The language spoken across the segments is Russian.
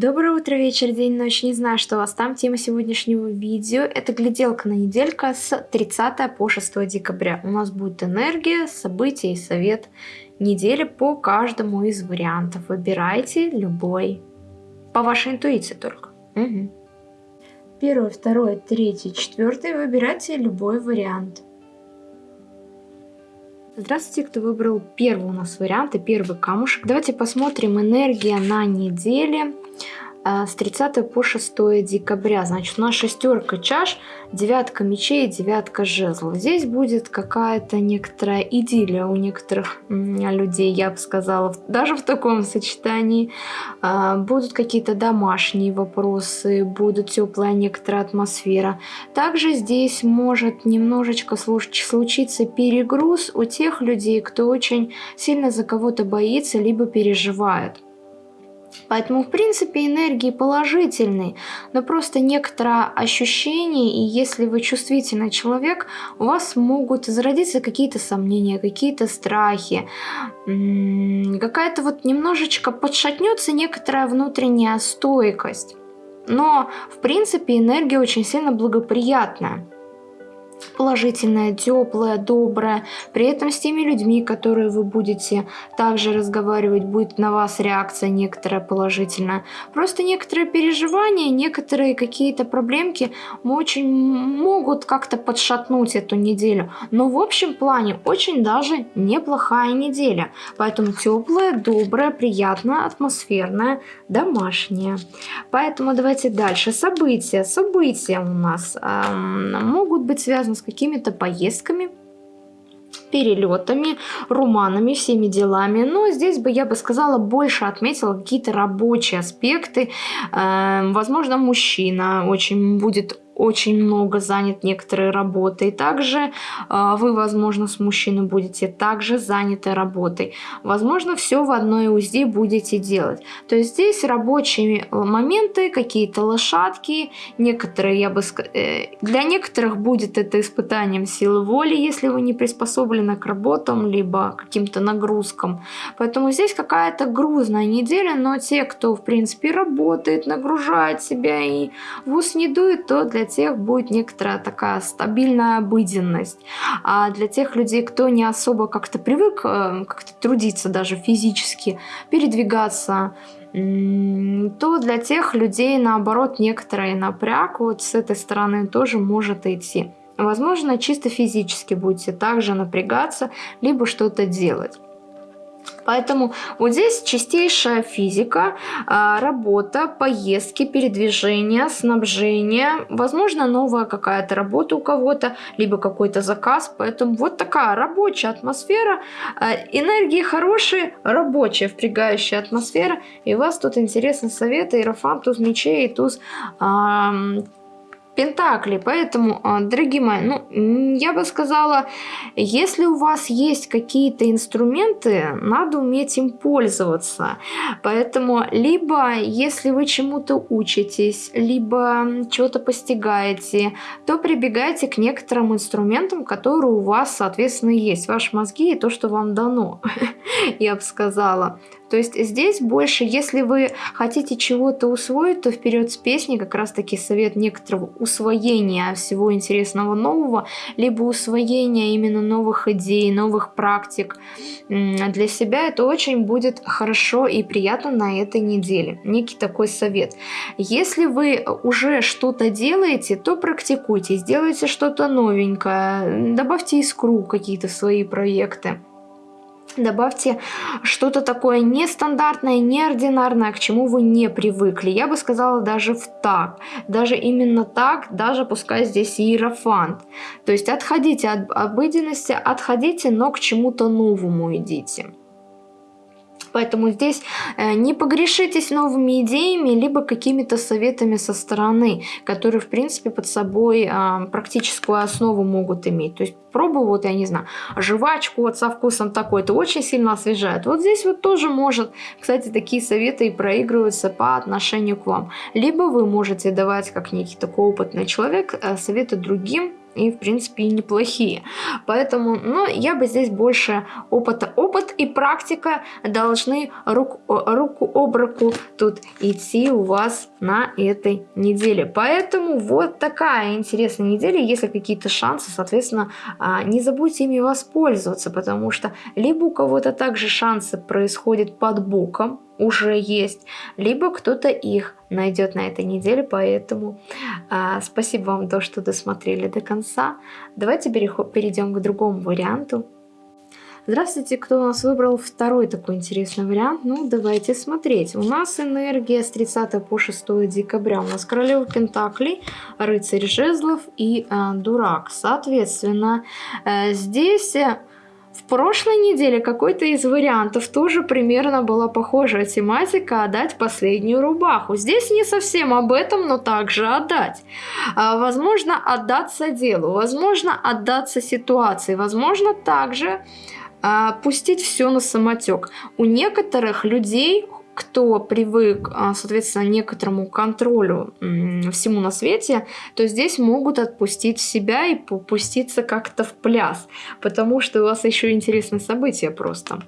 Доброе утро, вечер, день, ночь. Не знаю, что у вас там. Тема сегодняшнего видео – это гляделка на неделька с 30 по 6 декабря. У нас будет энергия, события и совет недели по каждому из вариантов. Выбирайте любой. По вашей интуиции только. Угу. Первый, второй, третий, четвертый. Выбирайте любой вариант. Здравствуйте, кто выбрал первый у нас вариант и первый камушек. Давайте посмотрим энергия на неделе с 30 по 6 декабря. Значит, у нас шестерка чаш, девятка мечей, девятка жезлов. Здесь будет какая-то некоторая идиллия у некоторых людей, я бы сказала, даже в таком сочетании. А, будут какие-то домашние вопросы, будет теплая некоторая атмосфера. Также здесь может немножечко случиться перегруз у тех людей, кто очень сильно за кого-то боится, либо переживает. Поэтому, в принципе, энергии положительные, но просто некоторое ощущение, и если вы чувствительный человек, у вас могут зародиться какие-то сомнения, какие-то страхи, какая-то вот немножечко подшатнется некоторая внутренняя стойкость. Но, в принципе, энергия очень сильно благоприятная положительная, теплая, добрая. При этом с теми людьми, которые вы будете также разговаривать, будет на вас реакция некоторая положительная. Просто некоторые переживания, некоторые какие-то проблемки очень могут как-то подшатнуть эту неделю. Но в общем плане очень даже неплохая неделя. Поэтому теплая, добрая, приятная, атмосферная, домашняя. Поэтому давайте дальше. События. События у нас эм, могут быть связаны связано с какими-то поездками, перелетами, романами, всеми делами. Но здесь бы, я бы сказала, больше отметила какие-то рабочие аспекты. Э, возможно, мужчина очень будет очень много занят некоторой работой. Также э, вы, возможно, с мужчиной будете также заняты работой. Возможно, все в одной УЗИ будете делать. То есть здесь рабочие моменты, какие-то лошадки, некоторые, я бы э, для некоторых будет это испытанием силы воли, если вы не приспособлены к работам, либо каким-то нагрузкам. Поэтому здесь какая-то грузная неделя, но те, кто, в принципе, работает, нагружает себя и в ус не дует, то для тех будет некоторая такая стабильная обыденность. А для тех людей, кто не особо как-то привык э, как-то трудиться даже физически, передвигаться, то для тех людей, наоборот, некоторый напряг вот с этой стороны тоже может идти. Возможно, чисто физически будете также напрягаться, либо что-то делать. Поэтому вот здесь чистейшая физика, а, работа, поездки, передвижение, снабжение, возможно новая какая-то работа у кого-то, либо какой-то заказ. Поэтому вот такая рабочая атмосфера, а, энергии хорошие, рабочая впрягающая атмосфера. И у вас тут интересный совет, иерофант, туз мечей, туз Пентакли. Поэтому, а, дорогие мои, ну, я бы сказала, если у вас есть какие-то инструменты, надо уметь им пользоваться. Поэтому, либо, если вы чему-то учитесь, либо чего-то постигаете, то прибегайте к некоторым инструментам, которые у вас, соответственно, есть. Ваши мозги и то, что вам дано, я бы сказала. То есть здесь больше, если вы хотите чего-то усвоить, то вперед с песней как раз таки совет некоторого усвоения всего интересного нового, либо усвоения именно новых идей, новых практик для себя. Это очень будет хорошо и приятно на этой неделе. Некий такой совет. Если вы уже что-то делаете, то практикуйте, сделайте что-то новенькое, добавьте искру какие-то свои проекты. Добавьте что-то такое нестандартное, неординарное, к чему вы не привыкли. Я бы сказала даже в так. Даже именно так, даже пускай здесь иерофант. То есть отходите от обыденности, отходите, но к чему-то новому идите. Поэтому здесь э, не погрешитесь новыми идеями, либо какими-то советами со стороны, которые, в принципе, под собой а, практическую основу могут иметь. То есть пробую, вот, я не знаю, жвачку вот со вкусом такой, это очень сильно освежает. Вот здесь вот тоже может, кстати, такие советы и проигрываются по отношению к вам. Либо вы можете давать, как некий такой опытный человек, э, советы другим, и, в принципе, и неплохие. Поэтому, ну, я бы здесь больше опыта. Опыт и практика должны рук, руку об руку тут идти у вас на этой неделе. Поэтому вот такая интересная неделя. Если какие-то шансы, соответственно, а, не забудьте ими воспользоваться, потому что либо у кого-то также шансы происходят под боком, уже есть, либо кто-то их найдет на этой неделе, поэтому а, спасибо вам то, что досмотрели до конца. Давайте перейдем к другому варианту. Здравствуйте, кто у нас выбрал второй такой интересный вариант? Ну, давайте смотреть. У нас энергия с 30 по 6 декабря. У нас королева Пентаклей, рыцарь жезлов и э, дурак. Соответственно, э, здесь в прошлой неделе какой-то из вариантов тоже примерно была похожая тематика «Отдать последнюю рубаху». Здесь не совсем об этом, но также отдать. А, возможно, отдаться делу, возможно, отдаться ситуации, возможно, также а, пустить все на самотек. У некоторых людей кто привык, а, соответственно, некоторому контролю всему на свете, то здесь могут отпустить себя и попуститься как-то в пляс, потому что у вас еще интересное событие просто.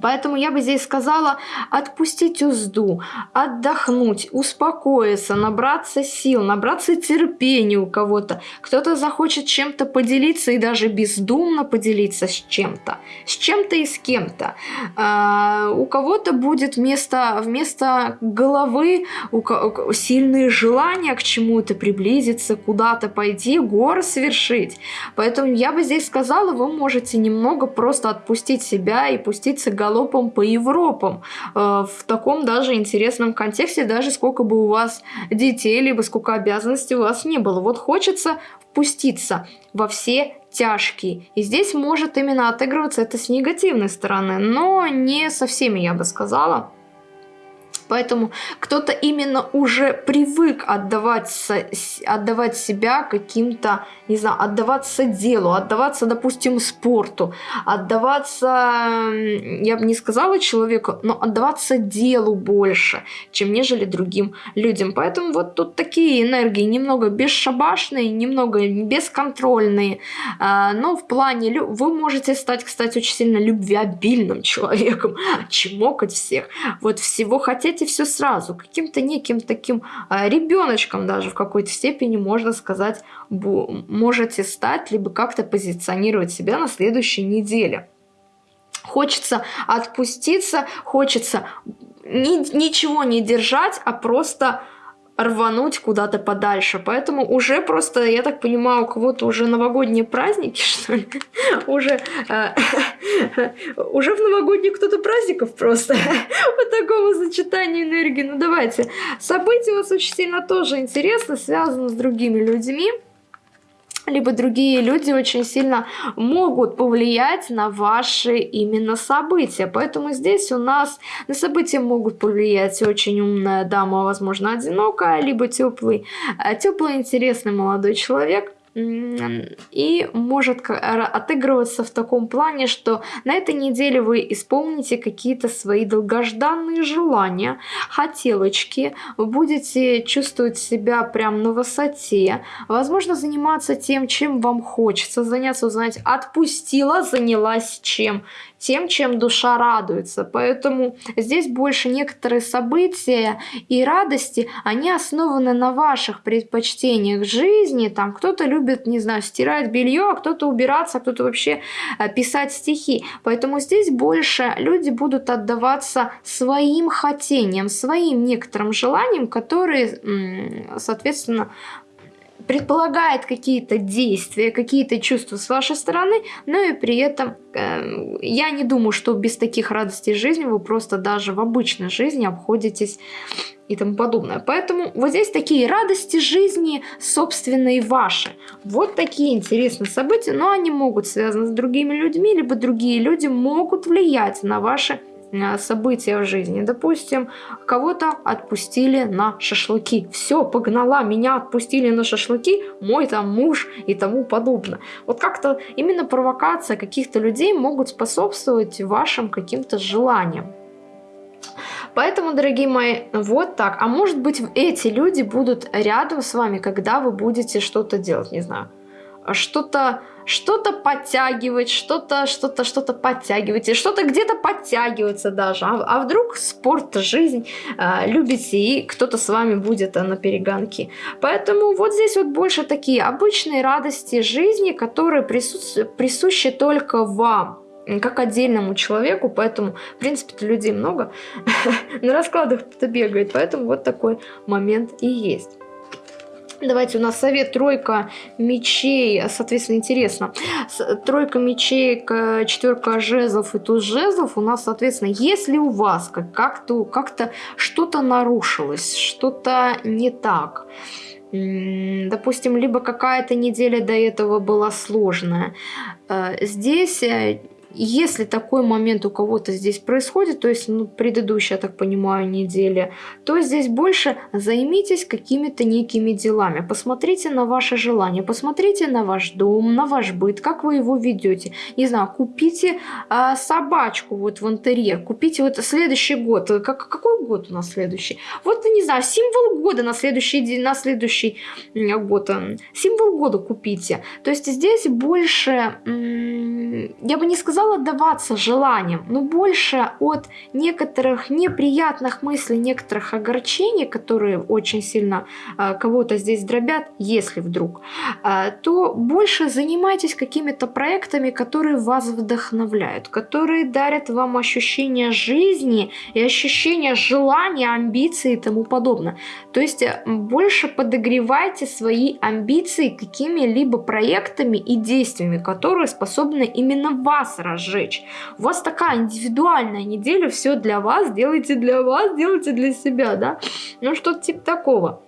Поэтому я бы здесь сказала отпустить узду, отдохнуть, успокоиться, набраться сил, набраться терпения у кого-то. Кто-то захочет чем-то поделиться и даже бездумно поделиться с чем-то. С чем-то и с кем-то. А, у кого-то будет вместо, вместо головы у, у, сильные желания к чему-то приблизиться, куда-то пойти, горы совершить. Поэтому я бы здесь сказала, вы можете немного просто отпустить себя и пуститься головой галопом по Европам. Э, в таком даже интересном контексте, даже сколько бы у вас детей, либо сколько обязанностей у вас не было. Вот хочется впуститься во все тяжкие. И здесь может именно отыгрываться это с негативной стороны, но не со всеми, я бы сказала. Поэтому кто-то именно уже привык отдавать, отдавать себя каким-то, не знаю, отдаваться делу, отдаваться, допустим, спорту, отдаваться, я бы не сказала человеку, но отдаваться делу больше, чем нежели другим людям. Поэтому вот тут такие энергии немного бесшабашные, немного бесконтрольные, а, но в плане, вы можете стать, кстати, очень сильно любвеобильным человеком, чмокать всех, вот всего делайте все сразу, каким-то неким таким а, ребеночком даже в какой-то степени, можно сказать, можете стать, либо как-то позиционировать себя на следующей неделе. Хочется отпуститься, хочется ни, ничего не держать, а просто рвануть куда-то подальше. Поэтому уже просто, я так понимаю, у кого-то уже новогодние праздники, что ли? Уже, э, уже в новогодних кто-то праздников просто. Вот такого сочетания энергии. Ну давайте. События у вас очень сильно тоже интересно, связано с другими людьми либо другие люди очень сильно могут повлиять на ваши именно события. Поэтому здесь у нас на события могут повлиять очень умная дама, возможно, одинокая, либо теплый, э, теплый интересный молодой человек, и может отыгрываться в таком плане, что на этой неделе вы исполните какие-то свои долгожданные желания, хотелочки, будете чувствовать себя прям на высоте, возможно заниматься тем, чем вам хочется заняться, узнать, отпустила, занялась чем, тем, чем душа радуется. Поэтому здесь больше некоторые события и радости, они основаны на ваших предпочтениях жизни. Там кто-то любит, не знаю, стирать белье, а кто-то убираться, а кто-то вообще э, писать стихи. Поэтому здесь больше люди будут отдаваться своим хотениям, своим некоторым желаниям, которые, соответственно, предполагает какие-то действия, какие-то чувства с вашей стороны, но и при этом э, я не думаю, что без таких радостей жизни вы просто даже в обычной жизни обходитесь и тому подобное. Поэтому вот здесь такие радости жизни собственные ваши. Вот такие интересные события, но они могут связаны с другими людьми, либо другие люди могут влиять на ваши события в жизни. Допустим, кого-то отпустили на шашлыки. Все, погнала, меня отпустили на шашлыки, мой там муж и тому подобное. Вот как-то именно провокация каких-то людей могут способствовать вашим каким-то желаниям. Поэтому, дорогие мои, вот так. А может быть, эти люди будут рядом с вами, когда вы будете что-то делать, не знаю что-то что-то подтягивать, что-то, что-то, что-то подтягивать, и что-то где-то подтягиваться даже. А, а вдруг спорт, жизнь э, любите, и кто-то с вами будет а, на перегонке. Поэтому вот здесь вот больше такие обычные радости жизни, которые прису присущи только вам как отдельному человеку, поэтому, в принципе, людей много, на раскладах кто-то бегает, поэтому вот такой момент и есть. Давайте у нас совет тройка мечей, соответственно, интересно. Тройка мечей, четверка жезлов и туз жезлов у нас, соответственно, если у вас как-то как -то, что-то нарушилось, что-то не так, допустим, либо какая-то неделя до этого была сложная, э, здесь э, если такой момент у кого-то здесь происходит, то есть ну, предыдущая, я так понимаю, неделя, то здесь больше займитесь какими-то некими делами. Посмотрите на ваши желания, посмотрите на ваш дом, на ваш быт, как вы его ведете. Не знаю, купите а, собачку вот в интерьер, купите вот следующий год. Как, какой год у нас следующий? Вот, не знаю, символ года на следующий на следующий год. Символ года купите. То есть здесь больше, я бы не сказала, стал отдаваться желаниям, но больше от некоторых неприятных мыслей, некоторых огорчений, которые очень сильно э, кого-то здесь дробят, если вдруг, э, то больше занимайтесь какими-то проектами, которые вас вдохновляют, которые дарят вам ощущение жизни и ощущение желания, амбиций и тому подобное. То есть э, больше подогревайте свои амбиции какими-либо проектами и действиями, которые способны именно вас разжечь. У вас такая индивидуальная неделя, все для вас, делайте для вас, делайте для себя, да? Ну, что-то типа такого.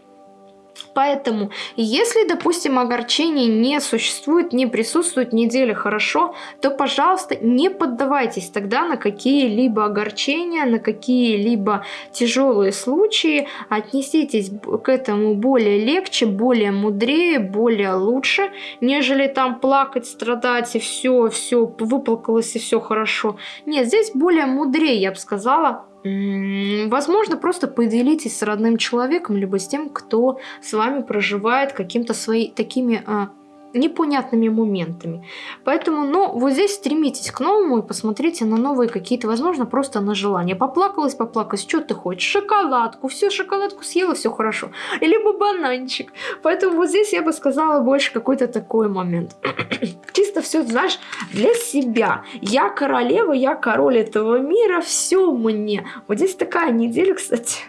Поэтому, если, допустим, огорчение не существует, не присутствует неделя хорошо, то, пожалуйста, не поддавайтесь тогда на какие-либо огорчения, на какие-либо тяжелые случаи. Отнеситесь к этому более легче, более мудрее, более лучше, нежели там плакать, страдать и все, все выплакалось и все хорошо. Нет, здесь более мудрее, я бы сказала, Возможно, просто поделитесь с родным человеком, либо с тем, кто с вами проживает каким-то своими такими а, непонятными моментами. Поэтому, ну, вот здесь стремитесь к новому и посмотрите на новые какие-то, возможно, просто на желание. Поплакалась, поплакалась, что ты хочешь? Шоколадку, все, шоколадку съела, все хорошо. Либо бананчик. Поэтому вот здесь я бы сказала больше какой-то такой момент. Чисто все, знаешь, для себя. Я королева, я король этого мира, все мне. Вот здесь такая неделя, кстати,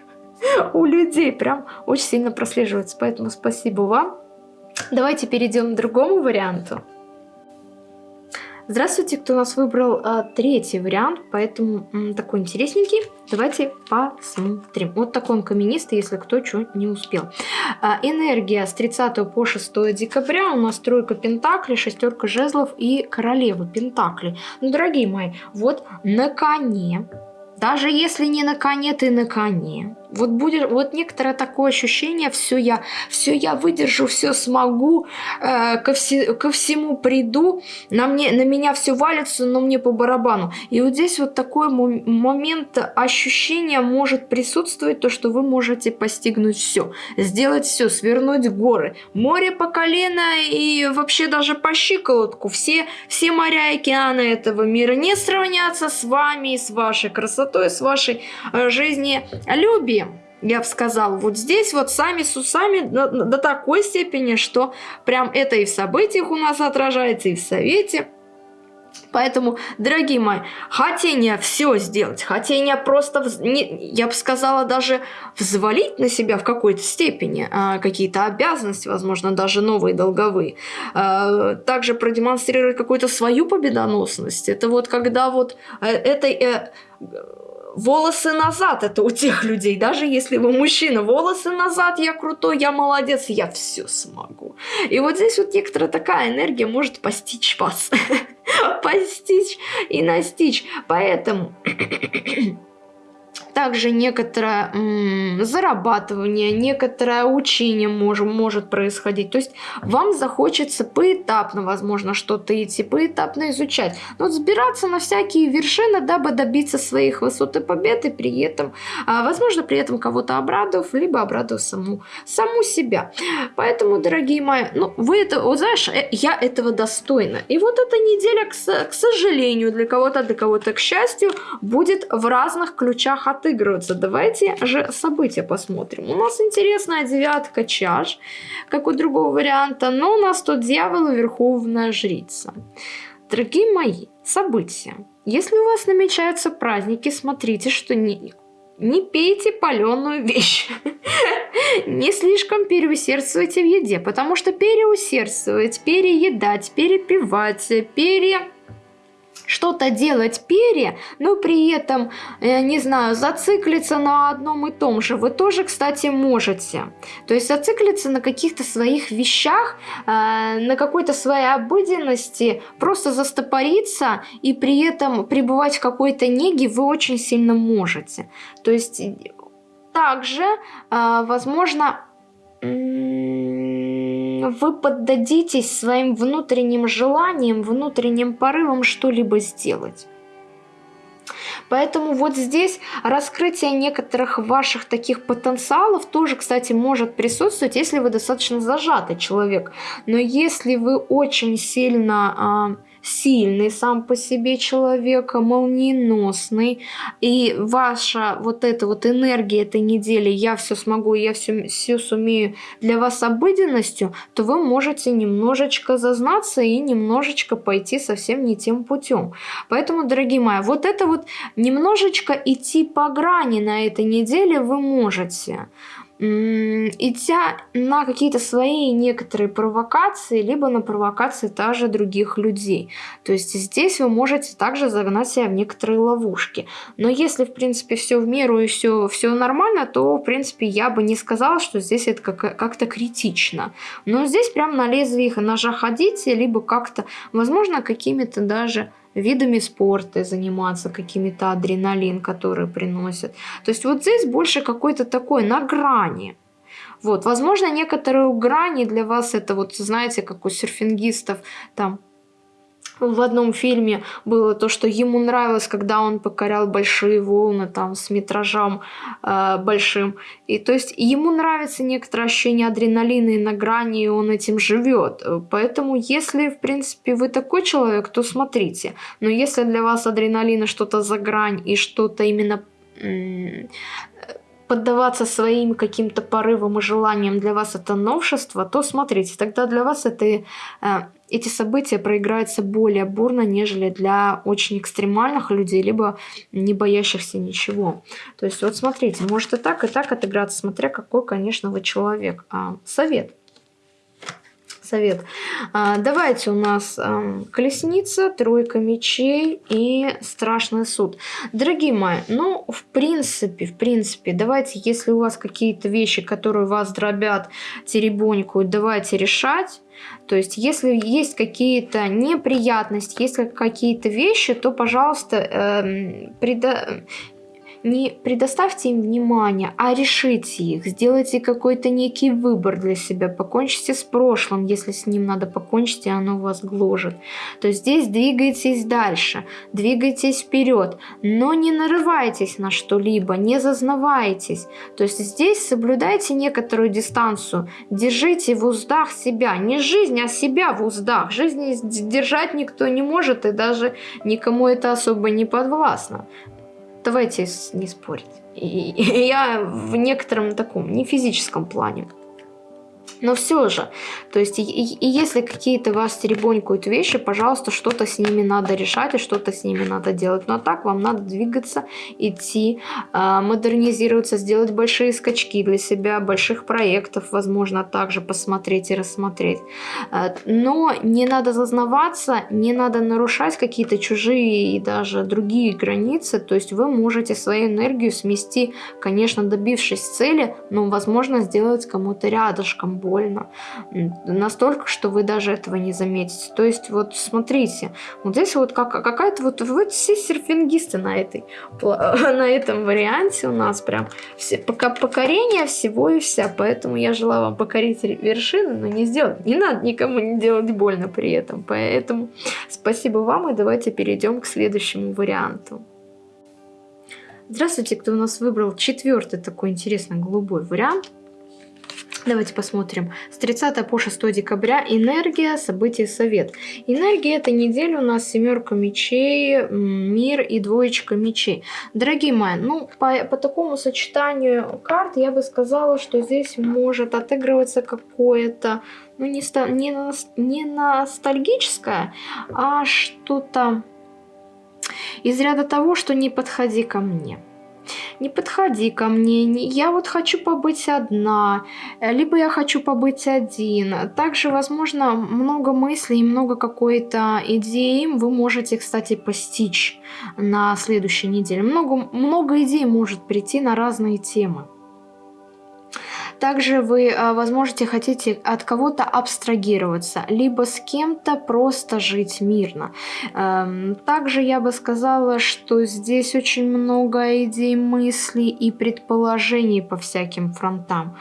у людей прям очень сильно прослеживается. Поэтому спасибо вам. Давайте перейдем к другому варианту. Здравствуйте, кто нас выбрал а, третий вариант, поэтому м, такой интересненький. Давайте посмотрим. Вот такой он каменистый, если кто что не успел. А, энергия с 30 по 6 декабря. У нас тройка пентаклей, шестерка жезлов и королева пентаклей. Ну, дорогие мои, вот на коне, даже если не на коне, ты на коне вот будет вот некоторое такое ощущение, все я, все я выдержу, все смогу, э, ко, все, ко всему приду, на, мне, на меня все валится, но мне по барабану. И вот здесь вот такой момент ощущения может присутствовать, то, что вы можете постигнуть все, сделать все, свернуть горы, море по колено и вообще даже по щиколотку. Все, все моря и океаны этого мира не сравнятся с вами, с вашей красотой, с вашей э, жизнелюбием я бы сказала, вот здесь вот сами с усами до, до такой степени, что прям это и в событиях у нас отражается, и в совете. Поэтому, дорогие мои, хотение все сделать, хотение просто, я бы сказала, даже взвалить на себя в какой-то степени э, какие-то обязанности, возможно, даже новые долговые, э, также продемонстрировать какую-то свою победоносность. Это вот когда вот э, этой... Э, волосы назад это у тех людей, даже если вы мужчина, волосы назад, я крутой, я молодец, я все смогу. И вот здесь вот некоторая такая энергия может постичь вас, постичь и настичь. Поэтому также некоторое зарабатывание, некоторое учение может, может происходить. То есть вам захочется поэтапно, возможно, что-то идти, поэтапно изучать. Но вот сбираться на всякие вершины, дабы добиться своих высот и побед, и при этом, а, возможно, при этом кого-то обрадовав, либо обрадовав саму, саму себя. Поэтому, дорогие мои, ну, вы это, вот знаешь, э, я этого достойна. И вот эта неделя, к, к сожалению, для кого-то, для кого-то, к счастью, будет в разных ключах отыгрываться. Давайте же события посмотрим. У нас интересная девятка чаш, как у другого варианта, но у нас тут дьявол и верховная жрица. Дорогие мои, события. Если у вас намечаются праздники, смотрите, что не, не пейте паленую вещь. Не слишком переусердствуйте в еде, потому что переусердствовать, переедать, перепивать, пере что-то делать пере, но при этом, э, не знаю, зациклиться на одном и том же, вы тоже, кстати, можете. То есть зациклиться на каких-то своих вещах, э, на какой-то своей обыденности, просто застопориться и при этом пребывать в какой-то неге вы очень сильно можете. То есть также, э, возможно, вы поддадитесь своим внутренним желаниям, внутренним порывам что-либо сделать. Поэтому вот здесь раскрытие некоторых ваших таких потенциалов тоже, кстати, может присутствовать, если вы достаточно зажатый человек. Но если вы очень сильно... Сильный сам по себе человек, молниеносный, и ваша вот эта вот энергия этой недели «я все смогу, я все, все сумею» для вас обыденностью, то вы можете немножечко зазнаться и немножечко пойти совсем не тем путем. Поэтому, дорогие мои, вот это вот немножечко идти по грани на этой неделе вы можете идя на какие-то свои некоторые провокации, либо на провокации также других людей. То есть здесь вы можете также загнать себя в некоторые ловушки. Но если, в принципе, все в меру и все, все нормально, то, в принципе, я бы не сказала, что здесь это как-то критично. Но здесь прям на лезвие ножа ходите, либо как-то, возможно, какими-то даже видами спорта заниматься, какими-то адреналин, который приносит. То есть вот здесь больше какой-то такой на грани. Вот, возможно, некоторые грани для вас это вот, знаете, как у серфингистов, там в одном фильме было то, что ему нравилось, когда он покорял большие волны там с метражом э, большим. И то есть ему нравится некоторое ощущение адреналина и на грани, и он этим живет. Поэтому если, в принципе, вы такой человек, то смотрите. Но если для вас адреналина что-то за грань и что-то именно поддаваться своим каким-то порывам и желаниям для вас это новшество, то смотрите, тогда для вас это, э, эти события проиграются более бурно, нежели для очень экстремальных людей, либо не боящихся ничего. То есть вот смотрите, может и так, и так отыграться, смотря какой, конечно, вы человек. А, совет совет. А, давайте у нас а, колесница, тройка мечей и страшный суд. Дорогие мои, ну, в принципе, в принципе, давайте, если у вас какие-то вещи, которые вас дробят, теребонькают, давайте решать. То есть, если есть какие-то неприятности, если какие-то вещи, то, пожалуйста, э, преда не предоставьте им внимания, а решите их, сделайте какой-то некий выбор для себя, покончите с прошлым, если с ним надо покончить, и оно вас гложет. То здесь двигайтесь дальше, двигайтесь вперед, но не нарывайтесь на что-либо, не зазнавайтесь. То есть здесь соблюдайте некоторую дистанцию, держите в уздах себя, не жизнь, а себя в уздах. Жизнь держать никто не может, и даже никому это особо не подвластно. Давайте не спорить. И, я в некотором таком, не физическом плане. Но все же, то есть, и, и если какие-то вас теребонькают вещи, пожалуйста, что-то с ними надо решать и что-то с ними надо делать. Но так вам надо двигаться, идти, э, модернизироваться, сделать большие скачки для себя, больших проектов, возможно, также посмотреть и рассмотреть. Э, но не надо зазнаваться, не надо нарушать какие-то чужие и даже другие границы. То есть вы можете свою энергию смести, конечно, добившись цели, но, возможно, сделать кому-то рядышком больно. Настолько, что вы даже этого не заметите. То есть вот смотрите, вот здесь вот как, какая-то вот, вы все серфингисты на, этой, на этом варианте у нас прям все, пока покорение всего и вся. Поэтому я желаю вам покорить вершины, но не сделать. Не надо никому не делать больно при этом. Поэтому спасибо вам и давайте перейдем к следующему варианту. Здравствуйте, кто у нас выбрал четвертый такой интересный голубой вариант. Давайте посмотрим. С 30 по 6 декабря энергия, события, совет. Энергия это неделя у нас семерка мечей, мир и двоечка мечей. Дорогие мои, ну по, по такому сочетанию карт я бы сказала, что здесь может отыгрываться какое-то, ну не, не, не ностальгическое, а что-то из ряда того, что не подходи ко мне. Не подходи ко мне, не, я вот хочу побыть одна, либо я хочу побыть один. Также, возможно, много мыслей много какой-то идеи вы можете, кстати, постичь на следующей неделе. Много, много идей может прийти на разные темы. Также вы, а, возможно, хотите от кого-то абстрагироваться, либо с кем-то просто жить мирно. Эм, также я бы сказала, что здесь очень много идей, мыслей и предположений по всяким фронтам.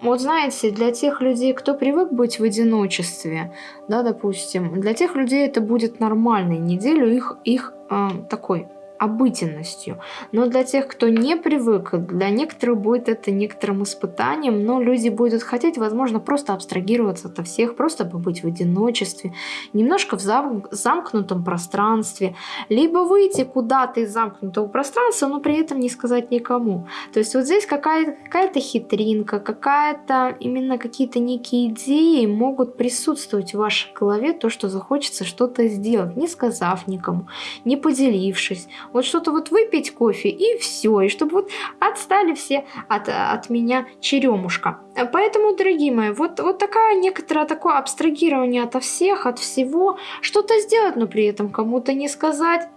Вот знаете, для тех людей, кто привык быть в одиночестве, да, допустим, для тех людей это будет нормальной неделю их, их э, такой обыденностью. Но для тех, кто не привык, для некоторых будет это некоторым испытанием, но люди будут хотеть, возможно, просто абстрагироваться от всех, просто побыть в одиночестве, немножко в зам замкнутом пространстве, либо выйти куда-то из замкнутого пространства, но при этом не сказать никому. То есть вот здесь какая-то какая, хитринка, какая-то именно какие-то некие идеи могут присутствовать в вашей голове, то, что захочется что-то сделать, не сказав никому, не поделившись. Вот что-то вот выпить кофе и все. И чтобы вот отстали все от, от меня черемушка. Поэтому, дорогие мои, вот, вот такая некоторое такое абстрагирование от всех, от всего. Что-то сделать, но при этом кому-то не сказать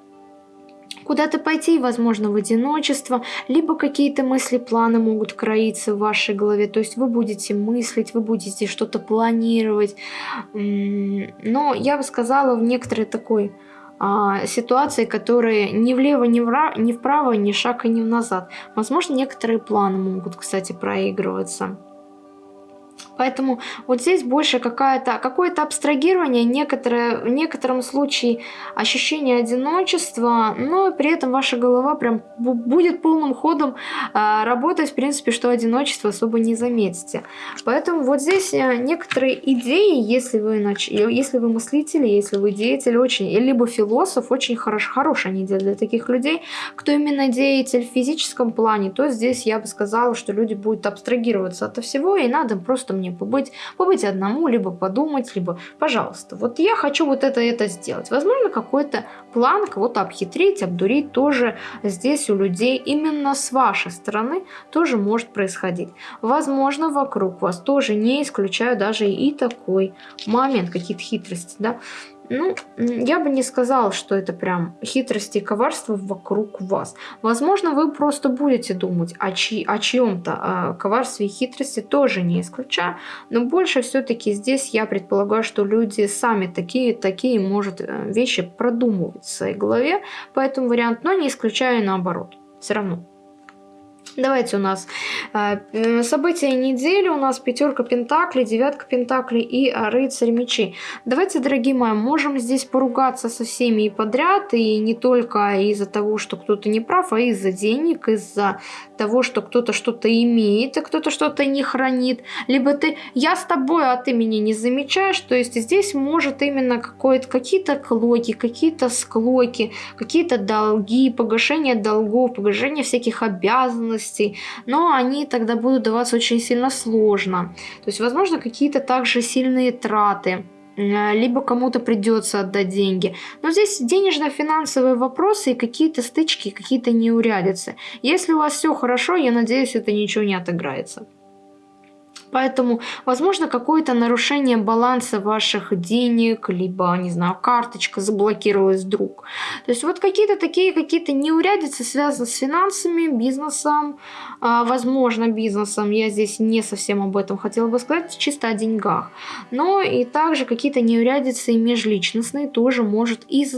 куда-то пойти, возможно, в одиночество, либо какие-то мысли, планы могут кроиться в вашей голове, то есть вы будете мыслить, вы будете что-то планировать, но я бы сказала в некоторой такой а, ситуации, которые ни влево, ни, вра, ни вправо, ни шаг и ни назад. Возможно, некоторые планы могут, кстати, проигрываться. Поэтому вот здесь больше какое-то какое абстрагирование, некоторое, в некотором случае ощущение одиночества, но при этом ваша голова прям будет полным ходом э, работать, в принципе, что одиночество особо не заметите. Поэтому вот здесь э, некоторые идеи, если вы, нач... если вы мыслитель, если вы деятель, очень, либо философ, очень хорош, хорошая неделя для таких людей. Кто именно деятель в физическом плане, то здесь я бы сказала, что люди будут абстрагироваться от всего, и надо просто мне побыть, побыть одному, либо подумать, либо, пожалуйста, вот я хочу вот это, это сделать. Возможно, какой-то план кого-то обхитрить, обдурить тоже здесь у людей именно с вашей стороны тоже может происходить. Возможно, вокруг вас тоже не исключаю даже и такой момент, какие-то хитрости, да, ну, я бы не сказала, что это прям хитрости и коварство вокруг вас. Возможно, вы просто будете думать о, чьи, о чьем-то о коварстве и хитрости, тоже не исключаю. Но больше все-таки здесь я предполагаю, что люди сами такие, такие, может, э, вещи продумывать в своей голове. Поэтому вариант, но не исключаю наоборот. Все равно. Давайте у нас э, события недели, у нас пятерка пентаклей, девятка пентаклей и рыцарь мечей. Давайте, дорогие мои, можем здесь поругаться со всеми и подряд, и не только из-за того, что кто-то не прав, а из-за денег, из-за того, что кто-то что-то имеет, а кто-то что-то не хранит. Либо ты, я с тобой, а ты меня не замечаешь, то есть здесь может именно какие-то клоки, какие-то склоки, какие-то долги, погашение долгов, погашение всяких обязанностей, возможностей, но они тогда будут даваться очень сильно сложно. То есть, возможно, какие-то также сильные траты э, либо кому-то придется отдать деньги. Но здесь денежно-финансовые вопросы и какие-то стычки, какие-то неурядицы. Если у вас все хорошо, я надеюсь, это ничего не отыграется. Поэтому, возможно, какое-то нарушение баланса ваших денег, либо, не знаю, карточка заблокировалась вдруг. То есть вот какие-то такие, какие-то неурядицы связаны с финансами, бизнесом, а, возможно, бизнесом. Я здесь не совсем об этом хотела бы сказать, чисто о деньгах. Но и также какие-то неурядицы межличностные тоже может из,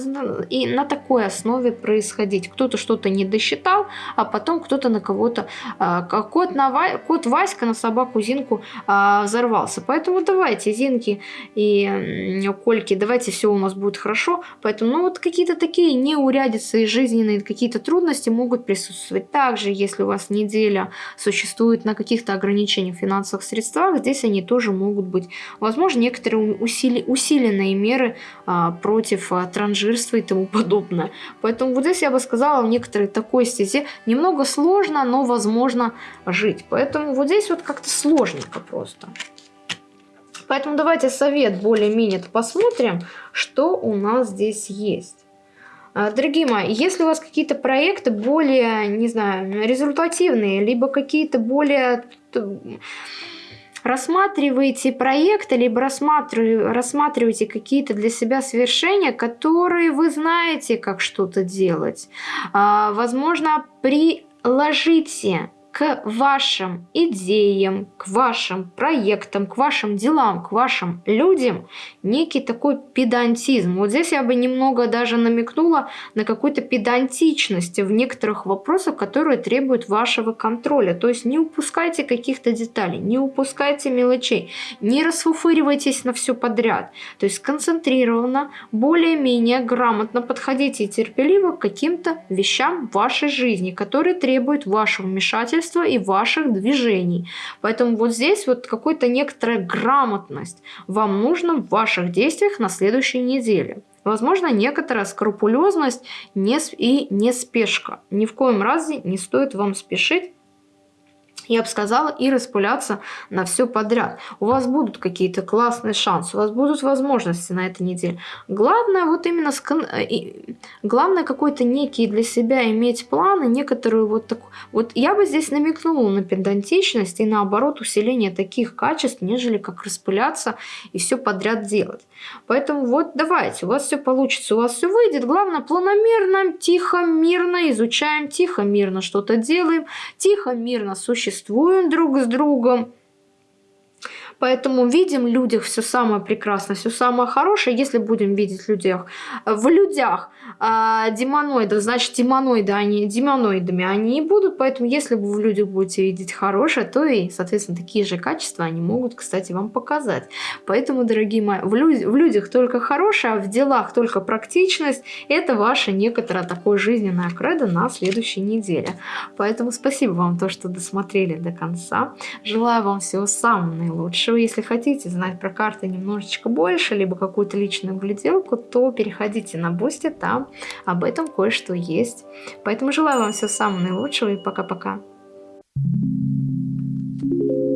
и на такой основе происходить. Кто-то что-то не досчитал, а потом кто-то на кого-то, а, кот, на, кот Васька на собаку Зинку а, взорвался. Поэтому давайте, Зинки и Кольки, давайте все у нас будет хорошо. Поэтому, ну вот какие-то такие неурядицы и жизненные какие-то трудности могут присутствовать. Также, если у вас неделя существует на каких-то ограничениях в финансовых средствах, здесь они тоже могут быть. Возможно, некоторые усили, усиленные меры а, против а, транжирства и тому подобное. Поэтому вот здесь я бы сказала, в некоторой такой стезе немного сложно, но возможно жить. Поэтому вот здесь вот как-то сложненько немножко просто. Поэтому давайте совет более-менее посмотрим, что у нас здесь есть. А, дорогие мои, если у вас какие-то проекты более, не знаю, результативные, либо какие-то более рассматриваете проекты, либо рассматриваете какие-то для себя свершения, которые вы знаете, как что-то делать. А, возможно, приложите к вашим идеям, к вашим проектам, к вашим делам, к вашим людям некий такой педантизм. Вот здесь я бы немного даже намекнула на какую-то педантичность в некоторых вопросах, которые требуют вашего контроля. То есть не упускайте каких-то деталей, не упускайте мелочей, не расфуфыривайтесь на все подряд. То есть концентрированно, более-менее грамотно подходите и терпеливо к каким-то вещам в вашей жизни, которые требуют вашего вмешательства вмешательства и ваших движений. Поэтому вот здесь вот какая-то некоторая грамотность вам нужна в ваших действиях на следующей неделе. Возможно, некоторая скрупулезность и не спешка. Ни в коем разе не стоит вам спешить я бы сказала, и распыляться на все подряд. У вас будут какие-то классные шансы, у вас будут возможности на этой неделе. Главное вот именно скон... главное какой-то некий для себя иметь планы, некоторую вот такую. Вот я бы здесь намекнула на педантичность и наоборот усиление таких качеств, нежели как распыляться и все подряд делать. Поэтому вот давайте, у вас все получится, у вас все выйдет. Главное планомерно, тихо, мирно изучаем, тихо, мирно что-то делаем, тихо, мирно существуем существуем друг с другом. Поэтому видим в людях все самое прекрасное, все самое хорошее. Если будем видеть в людях, в людях а, демоноидов, значит демоноиды, они, демоноидами они и будут. Поэтому если вы в людях будете видеть хорошее, то и, соответственно, такие же качества они могут, кстати, вам показать. Поэтому, дорогие мои, в, люд, в людях только хорошее, а в делах только практичность. Это ваше некоторое такое жизненное кредо на следующей неделе. Поэтому спасибо вам то, что досмотрели до конца. Желаю вам всего самого наилучшего еще, если хотите знать про карты немножечко больше, либо какую-то личную гляделку, то переходите на Boosty, там об этом кое-что есть. Поэтому желаю вам всего самого наилучшего и пока-пока. Thank you.